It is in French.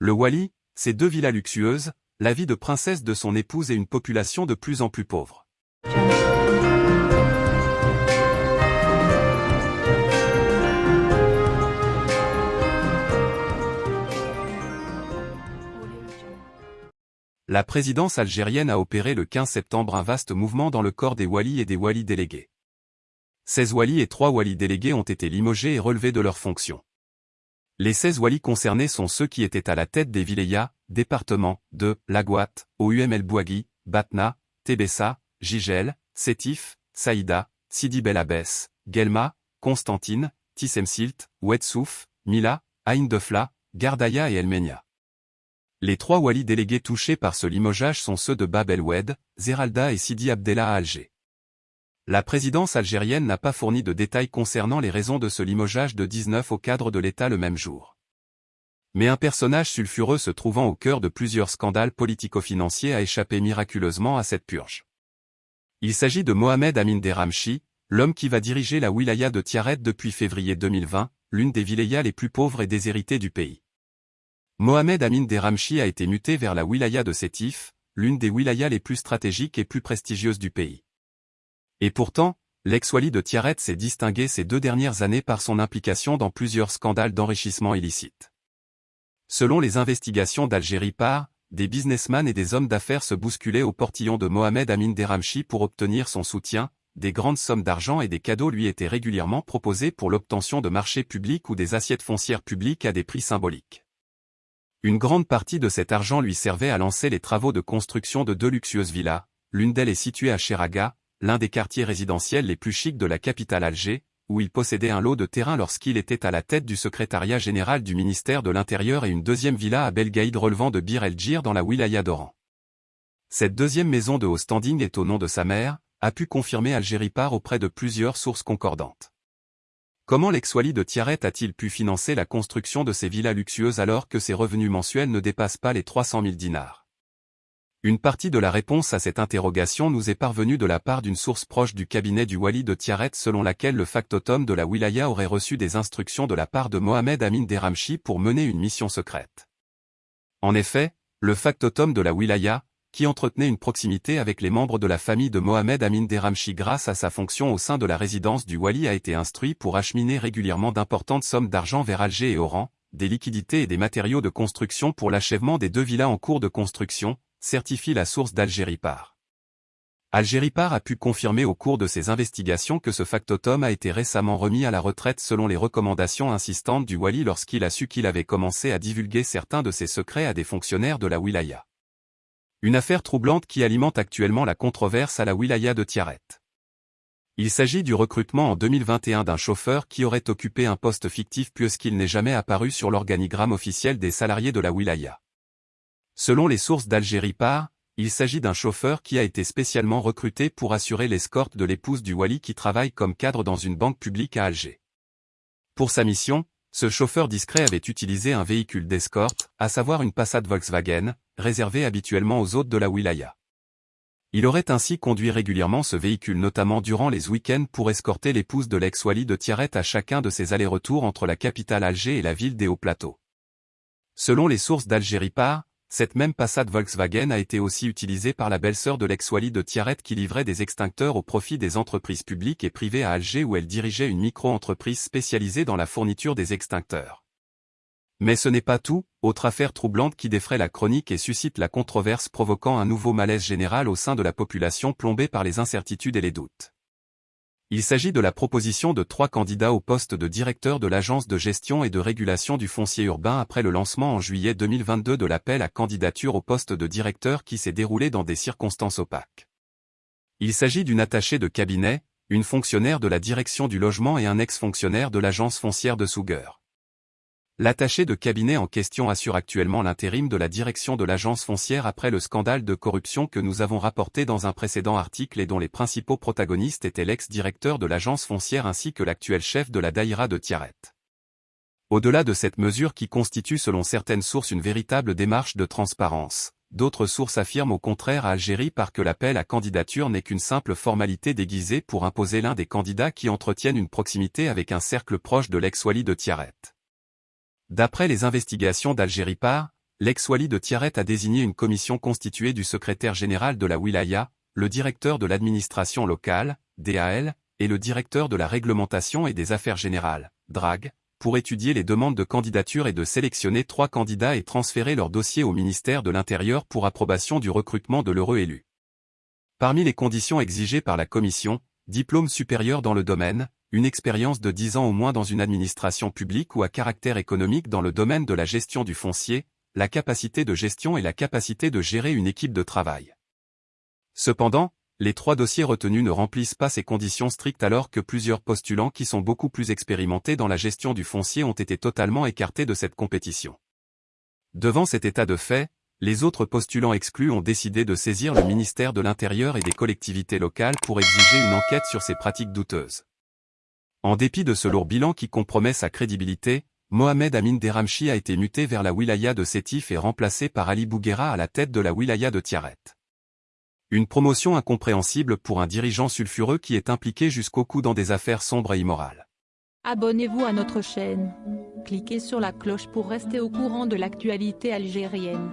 Le Wali, ses deux villas luxueuses, la vie de princesse de son épouse et une population de plus en plus pauvre. La présidence algérienne a opéré le 15 septembre un vaste mouvement dans le corps des walis et des walis délégués. 16 walis et 3 walis délégués ont été limogés et relevés de leurs fonctions. Les 16 walis concernés sont ceux qui étaient à la tête des vilayas, départements, de Lagouat, OUM El Bouagui, Batna, Tébessa, Gigel, Sétif, Saïda, Sidi Bel Abbès, Gelma, Constantine, Tissemsilt, Ouedsouf, Mila, Aïn Defla, Gardaya et Elmenia. Les trois walis délégués touchés par ce limogeage sont ceux de Bab el-Oued, Zeralda et Sidi Abdellah à Alger. La présidence algérienne n'a pas fourni de détails concernant les raisons de ce limogeage de 19 au cadre de l'État le même jour. Mais un personnage sulfureux se trouvant au cœur de plusieurs scandales politico-financiers a échappé miraculeusement à cette purge. Il s'agit de Mohamed Amin Deramchi, l'homme qui va diriger la wilaya de Tiaret depuis février 2020, l'une des wilayas les plus pauvres et déshéritées du pays. Mohamed Amin Deramchi a été muté vers la wilaya de Sétif, l'une des wilayas les plus stratégiques et plus prestigieuses du pays. Et pourtant, l'ex-wali de Tiaret s'est distingué ces deux dernières années par son implication dans plusieurs scandales d'enrichissement illicite. Selon les investigations d'Algérie par, des businessmen et des hommes d'affaires se bousculaient au portillon de Mohamed Amin Deramchi pour obtenir son soutien, des grandes sommes d'argent et des cadeaux lui étaient régulièrement proposés pour l'obtention de marchés publics ou des assiettes foncières publiques à des prix symboliques. Une grande partie de cet argent lui servait à lancer les travaux de construction de deux luxueuses villas, l'une d'elles est située à Cheraga, l'un des quartiers résidentiels les plus chics de la capitale Alger, où il possédait un lot de terrain lorsqu'il était à la tête du secrétariat général du ministère de l'Intérieur et une deuxième villa à Belgaïd relevant de Bir el-Djir dans la wilaya d'Oran. Cette deuxième maison de haut standing est au nom de sa mère, a pu confirmer Algérie par auprès de plusieurs sources concordantes. Comment l'ex-wali de Tiaret a-t-il pu financer la construction de ces villas luxueuses alors que ses revenus mensuels ne dépassent pas les 300 000 dinars? Une partie de la réponse à cette interrogation nous est parvenue de la part d'une source proche du cabinet du wali de Tiaret selon laquelle le factotum de la wilaya aurait reçu des instructions de la part de Mohamed Amin Deramchi pour mener une mission secrète. En effet, le factotum de la wilaya, qui entretenait une proximité avec les membres de la famille de Mohamed Amin Deramchi grâce à sa fonction au sein de la résidence du Wali a été instruit pour acheminer régulièrement d'importantes sommes d'argent vers Alger et Oran, des liquidités et des matériaux de construction pour l'achèvement des deux villas en cours de construction, certifie la source d'Algérie Par. Algérie a pu confirmer au cours de ses investigations que ce factotum a été récemment remis à la retraite selon les recommandations insistantes du Wali lorsqu'il a su qu'il avait commencé à divulguer certains de ses secrets à des fonctionnaires de la wilaya. Une affaire troublante qui alimente actuellement la controverse à la wilaya de Tiaret. Il s'agit du recrutement en 2021 d'un chauffeur qui aurait occupé un poste fictif puisqu'il n'est jamais apparu sur l'organigramme officiel des salariés de la wilaya. Selon les sources d'Algérie par, il s'agit d'un chauffeur qui a été spécialement recruté pour assurer l'escorte de l'épouse du Wali qui travaille comme cadre dans une banque publique à Alger. Pour sa mission, ce chauffeur discret avait utilisé un véhicule d'escorte, à savoir une Passat Volkswagen, réservé habituellement aux hôtes de la wilaya. Il aurait ainsi conduit régulièrement ce véhicule notamment durant les week-ends pour escorter l'épouse de l'ex-wali de Tiaret à chacun de ses allers-retours entre la capitale Alger et la ville des Hauts-Plateaux. Selon les sources d'Algérie par, cette même Passat Volkswagen a été aussi utilisée par la belle-sœur de l'ex-wali de Tiaret qui livrait des extincteurs au profit des entreprises publiques et privées à Alger où elle dirigeait une micro-entreprise spécialisée dans la fourniture des extincteurs. Mais ce n'est pas tout, autre affaire troublante qui défraie la chronique et suscite la controverse provoquant un nouveau malaise général au sein de la population plombée par les incertitudes et les doutes. Il s'agit de la proposition de trois candidats au poste de directeur de l'Agence de gestion et de régulation du foncier urbain après le lancement en juillet 2022 de l'appel à candidature au poste de directeur qui s'est déroulé dans des circonstances opaques. Il s'agit d'une attachée de cabinet, une fonctionnaire de la direction du logement et un ex-fonctionnaire de l'agence foncière de Souguer. L'attaché de cabinet en question assure actuellement l'intérim de la direction de l'agence foncière après le scandale de corruption que nous avons rapporté dans un précédent article et dont les principaux protagonistes étaient l'ex-directeur de l'agence foncière ainsi que l'actuel chef de la Daïra de Tiaret. Au-delà de cette mesure qui constitue selon certaines sources une véritable démarche de transparence, d'autres sources affirment au contraire à Algérie par que l'appel à candidature n'est qu'une simple formalité déguisée pour imposer l'un des candidats qui entretiennent une proximité avec un cercle proche de l'ex-wali de Tiaret. D'après les investigations d'Algérie par, l'ex-wali de Tiaret a désigné une commission constituée du secrétaire général de la Wilaya, le directeur de l'administration locale, DAL, et le directeur de la réglementation et des affaires générales, DRAG, pour étudier les demandes de candidature et de sélectionner trois candidats et transférer leur dossier au ministère de l'Intérieur pour approbation du recrutement de l'heureux élu. Parmi les conditions exigées par la commission, diplôme supérieur dans le domaine, une expérience de 10 ans au moins dans une administration publique ou à caractère économique dans le domaine de la gestion du foncier, la capacité de gestion et la capacité de gérer une équipe de travail. Cependant, les trois dossiers retenus ne remplissent pas ces conditions strictes alors que plusieurs postulants qui sont beaucoup plus expérimentés dans la gestion du foncier ont été totalement écartés de cette compétition. Devant cet état de fait, les autres postulants exclus ont décidé de saisir le ministère de l'Intérieur et des collectivités locales pour exiger une enquête sur ces pratiques douteuses. En dépit de ce lourd bilan qui compromet sa crédibilité, Mohamed Amin Deramchi a été muté vers la wilaya de Sétif et remplacé par Ali Bouguera à la tête de la wilaya de Tiaret. Une promotion incompréhensible pour un dirigeant sulfureux qui est impliqué jusqu'au cou dans des affaires sombres et immorales. Abonnez-vous à notre chaîne. Cliquez sur la cloche pour rester au courant de l'actualité algérienne.